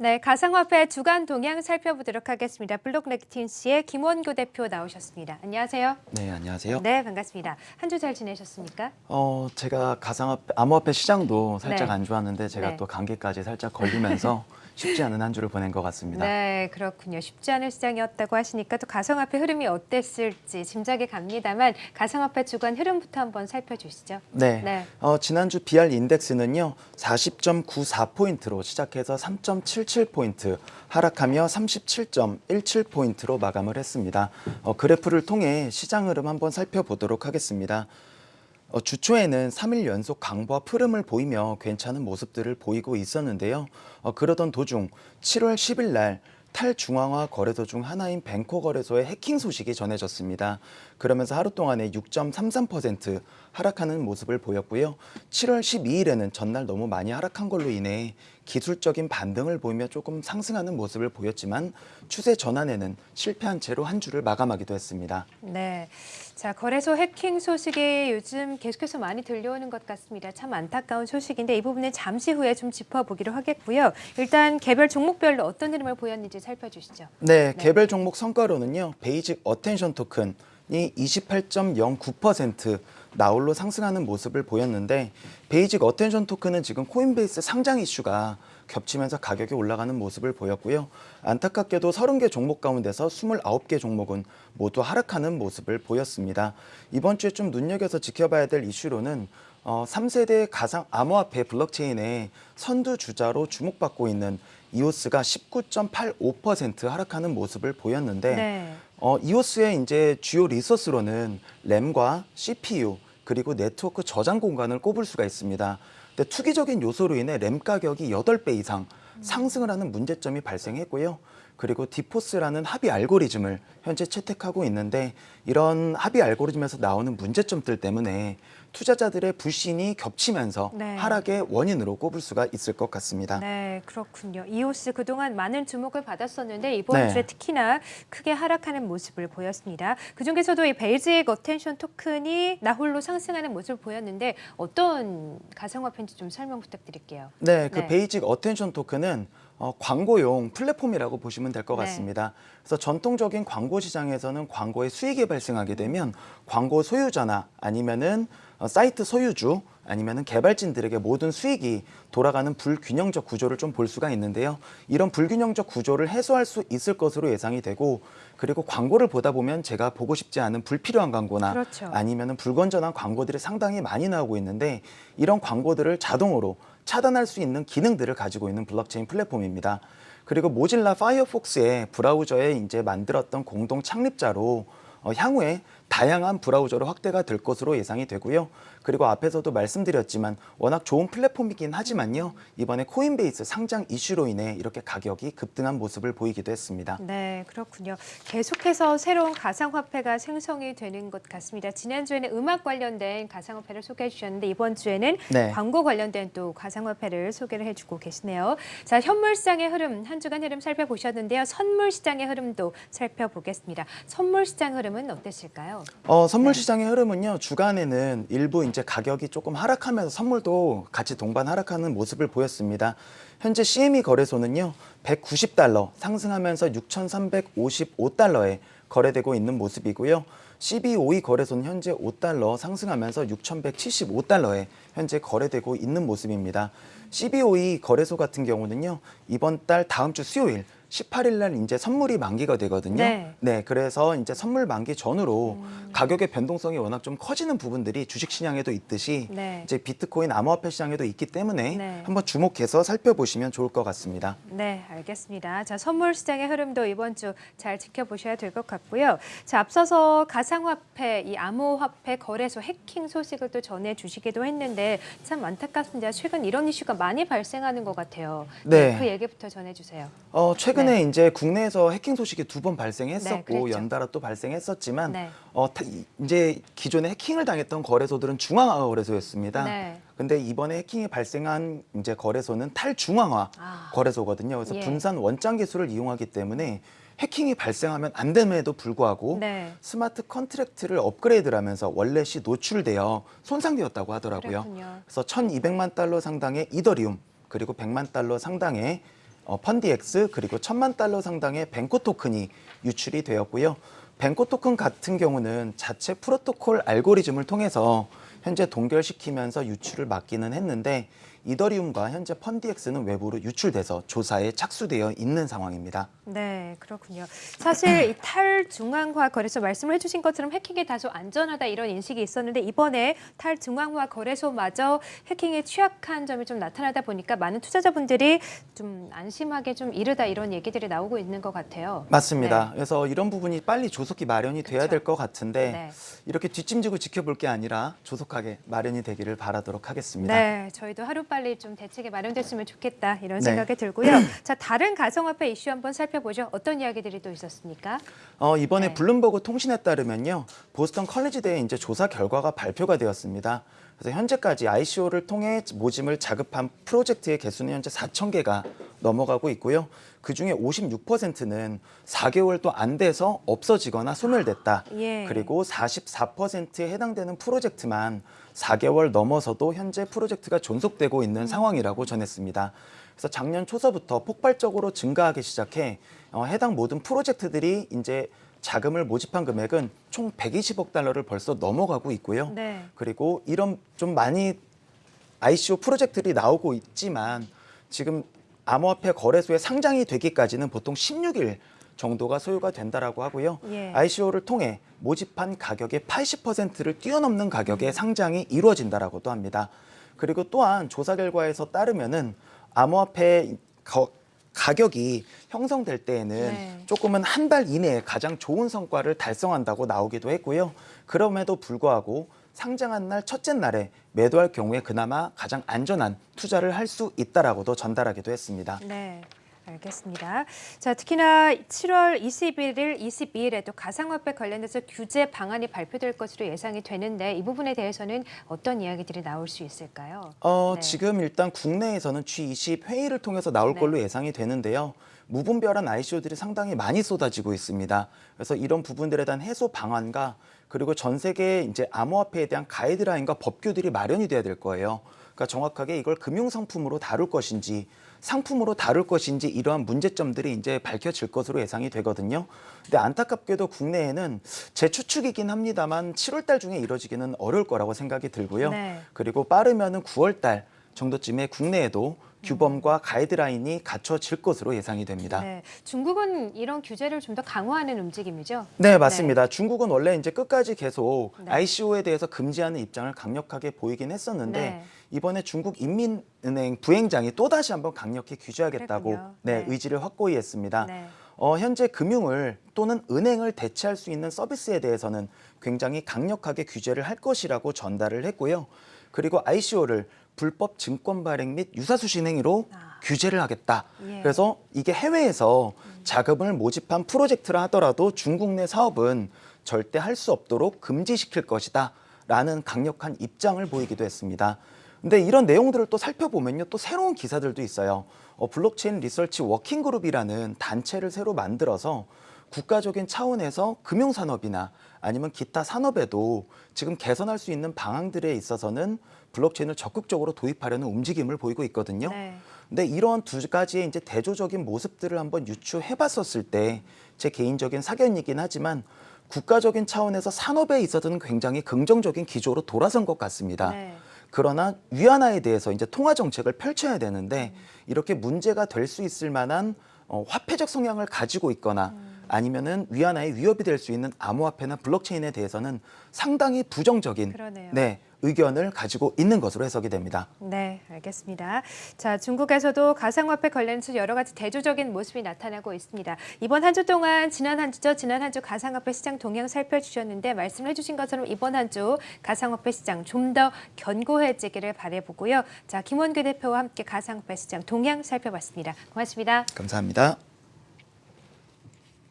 네, 가상화폐 주간 동향 살펴보도록 하겠습니다. 블록렉틴 씨의 김원교 대표 나오셨습니다. 안녕하세요. 네, 안녕하세요. 네, 반갑습니다. 한 주 잘 지내셨습니까? 어, 제가 가상화폐, 암호화폐 시장도 살짝 네. 안 좋았는데 제가 네. 또 감기까지 살짝 걸리면서 쉽지 않은 한 주를 보낸 것 같습니다. 네, 그렇군요. 쉽지 않은 시장이었다고 하시니까 또 가상화폐 흐름이 어땠을지 짐작이 갑니다만 가상화폐 주간 흐름부터 한번 살펴주시죠. 네. 네. 어, 지난주 BR 인덱스는요, 40.94포인트로 시작해서 3.77포인트 하락하며 37.17포인트로 마감을 했습니다. 어, 그래프를 통해 시장 흐름 한번 살펴보도록 하겠습니다. 어, 주초에는 3일 연속 강보와 흐름을 보이며 괜찮은 모습들을 보이고 있었는데요. 어, 그러던 도중 7월 10일 날 탈중앙화 거래소 중 하나인 뱅코 거래소의 해킹 소식이 전해졌습니다. 그러면서 하루 동안에 6.33% 하락하는 모습을 보였고요. 7월 12일에는 전날 너무 많이 하락한 걸로 인해 기술적인 반등을 보이며 조금 상승하는 모습을 보였지만 추세 전환에는 실패한 채로 한 주를 마감하기도 했습니다. 네. 자, 거래소 해킹 소식이 요즘 계속해서 많이 들려오는 것 같습니다. 참 안타까운 소식인데 이 부분은 잠시 후에 좀 짚어보기로 하겠고요. 일단 개별 종목별로 어떤 흐름을 보였는지 살펴주시죠. 네, 개별 종목 성과로는요. Basic Attention Token이 28.09% 나홀로 상승하는 모습을 보였는데 Basic Attention Token은 지금 Coinbase 상장 이슈가 겹치면서 가격이 올라가는 모습을 보였고요. 안타깝게도 30개 종목 가운데서 29개 종목은 모두 하락하는 모습을 보였습니다. 이번 주에 좀 눈여겨서 지켜봐야 될 이슈로는 어, 3세대 가상 암호화폐 블록체인의 선두 주자로 주목받고 있는 EOS가 19.85% 하락하는 모습을 보였는데 네. 어, EOS의 이제 주요 리소스로는 램과 CPU 그리고 네트워크 저장 공간을 꼽을 수가 있습니다. 근데 투기적인 요소로 인해 램 가격이 8배 이상 상승을 하는 문제점이 발생했고요. 그리고 DPoS라는 합의 알고리즘을 현재 채택하고 있는데 이런 합의 알고리즘에서 나오는 문제점들 때문에 투자자들의 불신이 겹치면서 네. 하락의 원인으로 꼽을 수가 있을 것 같습니다. 네, 그렇군요. EOS 그동안 많은 주목을 받았었는데 이번 네. 주에 특히나 크게 하락하는 모습을 보였습니다. 그중에서도 이 Basic Attention Token이 나홀로 상승하는 모습을 보였는데 어떤 가상화폐인지 좀 설명 부탁드릴게요. 네, 그 네. Basic Attention Token은 어, 광고용 플랫폼이라고 보시면 될것 네. 같습니다. 그래서 전통적인 광고 시장에서는 광고에 수익이 발생하게 되면 광고 소유자나 아니면은 어, 사이트 소유주 아니면은 개발진들에게 모든 수익이 돌아가는 불균형적 구조를 좀 볼 수가 있는데요. 이런 불균형적 구조를 해소할 수 있을 것으로 예상이 되고 그리고 광고를 보다 보면 제가 보고 싶지 않은 불필요한 광고나 그렇죠. 아니면은 불건전한 광고들이 상당히 많이 나오고 있는데 이런 광고들을 자동으로 차단할 수 있는 기능들을 가지고 있는 블록체인 플랫폼입니다. 그리고 Mozilla Firefox의 브라우저에 이제 만들었던 공동 창립자로 어, 향후에 다양한 브라우저로 확대가 될 것으로 예상이 되고요. 그리고 앞에서도 말씀드렸지만 워낙 좋은 플랫폼이긴 하지만요. 이번에 Coinbase 상장 이슈로 인해 이렇게 가격이 급등한 모습을 보이기도 했습니다. 네, 그렇군요. 계속해서 새로운 가상화폐가 생성이 되는 것 같습니다. 지난주에는 음악 관련된 가상화폐를 소개해 주셨는데 이번 주에는 네. 광고 관련된 또 가상화폐를 소개를 해주고 계시네요. 자, 현물 시장의 흐름 한 주간 흐름 살펴보셨는데요. 선물 시장의 흐름도 살펴보겠습니다. 선물 시장 흐름은 어땠을까요? 어, 선물 네. 시장의 흐름은요. 주간에는 일부 이제 가격이 조금 하락하면서 선물도 같이 동반 하락하는 모습을 보였습니다. 현재 CME 거래소는요. 190달러 상승하면서 6,355달러에 거래되고 있는 모습이고요. CBOE 거래소는 현재 5달러 상승하면서 6,175달러에 현재 거래되고 있는 모습입니다. CBOE 거래소 같은 경우는요. 이번 달 다음 주 수요일 18일 날 이제 선물이 만기가 되거든요. 네. 네, 그래서 이제 선물 만기 전후로 가격의 변동성이 워낙 좀 커지는 부분들이 주식 시장에도 있듯이 네. 이제 비트코인 암호화폐 시장에도 있기 때문에 네. 한번 주목해서 살펴보시면 좋을 것 같습니다. 네, 알겠습니다. 자, 선물 시장의 흐름도 이번 주 잘 지켜보셔야 될 것 같고요. 자, 앞서서 가상화폐, 이 암호화폐 거래소 해킹 소식을 또 전해 주시기도 했는데 참 안타깝습니다. 최근 이런 이슈가 많이 발생하는 것 같아요. 네. 그 얘기부터 전해 주세요. 어, 최근 에 이제 국내에서 해킹 소식이 두 번 발생했었고 네. 연달아 또 발생했었지만 네. 어, 타- 이- 이제 기존에 해킹을 당했던 거래소들은 중앙화 거래소였습니다. 네. 근데 이번에 해킹이 발생한 이제 거래소는 탈중앙화 아. 거래소거든요. 그래서 예. 분산 원장 기술을 이용하기 때문에 해킹이 발생하면 안 됨에도 불구하고 네. smart contract를 업그레이드를 하면서 월렛이 노출되어 손상되었다고 하더라고요. 그렇군요. 그래서 1,200만 달러 상당의 이더리움 그리고 100만 달러 상당의 어, 펀디엑스 그리고 천만 달러 상당의 벤코 토큰이 유출이 되었고요. 벤코 토큰 같은 경우는 자체 프로토콜 알고리즘을 통해서 현재 동결시키면서 유출을 막기는 했는데 이더리움과 현재 펀디엑스는 외부로 유출돼서 조사에 착수되어 있는 상황입니다. 네, 그렇군요. 사실 이 탈중앙화 거래소 말씀을 해주신 것처럼 해킹이 다소 안전하다 이런 인식이 있었는데 이번에 탈중앙화 거래소마저 해킹에 취약한 점이 좀 나타나다 보니까 많은 투자자분들이 좀 안심하게 좀 이르다 이런 얘기들이 나오고 있는 것 같아요. 맞습니다. 그래서 이런 부분이 빨리 조속히 마련이 돼야 그쵸. 될것 같은데 네. 이렇게 뒷짐지고 지켜볼 게 아니라 조속하게 마련이 되기를 바라도록 하겠습니다. 네, 저희도 하루 빨리 좀 대책이 마련됐으면 좋겠다 이런 네. 생각이 들고요. 자, 다른 가상화폐 이슈 한번 살펴보죠. 어떤 이야기들이 또 있었습니까? 어, 이번에 네. 블룸버그 통신에 따르면요. 보스턴 컬리지대에 이제 조사 결과가 발표가 되었습니다. 그래서 현재까지 ICO를 통해 모짐을 자급한 프로젝트의 개수는 현재 4천 개가 넘어가고 있고요. 그 중에 56%는 4개월도 안 돼서 없어지거나 소멸됐다. 예. 그리고 44%에 해당되는 프로젝트만 4개월 넘어서도 현재 프로젝트가 존속되고 있는 상황이라고 전했습니다. 그래서 작년 초서부터 폭발적으로 증가하기 시작해 어, 해당 모든 프로젝트들이 이제 자금을 모집한 금액은 총 120억 달러를 벌써 넘어가고 있고요. 네. 그리고 이런 좀 많이 ICO 프로젝트들이 나오고 있지만 지금 암호화폐 거래소에 상장이 되기까지는 보통 16일 정도가 소요가 된다라고 하고요. 예. ICO를 통해 모집한 가격의 80%를 뛰어넘는 가격에 상장이 이루어진다라고도 합니다. 그리고 또한 조사 결과에서 따르면은 암호화폐 거- 가격이 형성될 때에는 네. 조금은 한 달 이내에 가장 좋은 성과를 달성한다고 나오기도 했고요. 그럼에도 불구하고 상장한 날 첫째 날에 매도할 경우에 그나마 가장 안전한 투자를 할 수 있다라고도 전달하기도 했습니다. 네. 알겠습니다. 자, 특히나 7월 21일, 22일에 또 가상화폐 관련해서 규제 방안이 발표될 것으로 예상이 되는데 이 부분에 대해서는 어떤 이야기들이 나올 수 있을까요? 어, 네. 지금 일단 국내에서는 G20 회의를 통해서 나올 네. 걸로 예상이 되는데요. 무분별한 ICO들이 상당히 많이 쏟아지고 있습니다. 그래서 이런 부분들에 대한 해소 방안과 그리고 전 세계 이제 암호화폐에 대한 가이드라인과 법규들이 마련이 돼야 될 거예요. 그러니까 정확하게 이걸 금융 상품으로 다룰 것인지 상품으로 다룰 것인지 이러한 문제점들이 이제 밝혀질 것으로 예상이 되거든요. 근데 안타깝게도 국내에는 제 추측이긴 합니다만 7월 달 중에 이뤄지기는 어려울 거라고 생각이 들고요. 네. 그리고 빠르면은 9월 달 정도쯤에 국내에도 규범과 가이드라인이 갖춰질 것으로 예상이 됩니다. 네. 중국은 이런 규제를 좀 더 강화하는 움직임이죠. 네, 맞습니다. 중국은 원래 이제 끝까지 계속 네. ICO에 대해서 금지하는 입장을 강력하게 보이긴 했었는데 네. 이번에 중국 인민은행 부행장이 또 다시 한번 강력히 규제하겠다고. 네, 네. 의지를 확고히 했습니다. 네. 어, 현재 금융을 또는 은행을 대체할 수 있는 서비스에 대해서는 굉장히 강력하게 규제를 할 것이라고 전달을 했고요. 그리고 ICO를 불법 증권 발행 및 유사수신 행위로 아. 규제를 하겠다. 예. 그래서 이게 해외에서 자금을 모집한 프로젝트라 하더라도 중국 내 사업은 절대 할 수 없도록 금지시킬 것이다. 라는 강력한 입장을 보이기도 했습니다. 근데 이런 내용들을 또 살펴보면요. 또 새로운 기사들도 있어요. 어, Blockchain Research Working Group이라는 단체를 새로 만들어서 국가적인 차원에서 금융산업이나 아니면 기타 산업에도 지금 개선할 수 있는 방안들에 있어서는 블록체인을 적극적으로 도입하려는 움직임을 보이고 있거든요. 네. 근데 이런 두 가지의 이제 대조적인 모습들을 한번 유추해 봤었을 때 제 개인적인 사견이긴 하지만 국가적인 차원에서 산업에 있어서는 굉장히 긍정적인 기조로 돌아선 것 같습니다. 네. 그러나 위안화에 대해서 이제 통화 정책을 펼쳐야 되는데 이렇게 문제가 될 수 있을 만한 어, 화폐적 성향을 가지고 있거나 아니면은 위안화의 위협이 될 수 있는 암호화폐나 블록체인에 대해서는 상당히 부정적인 그러네요. 네, 의견을 가지고 있는 것으로 해석이 됩니다. 네, 알겠습니다. 자, 중국에서도 가상화폐 관련해서 여러 가지 대조적인 모습이 나타나고 있습니다. 이번 한 주 동안 지난 한 주죠. 지난 한 주 가상화폐 시장 동향 살펴주셨는데 말씀해 주신 것처럼 이번 한 주 가상화폐 시장 좀 더 견고해지기를 바라보고요. 자, 김원규 대표와 함께 가상화폐 시장 동향 살펴봤습니다. 고맙습니다. 감사합니다.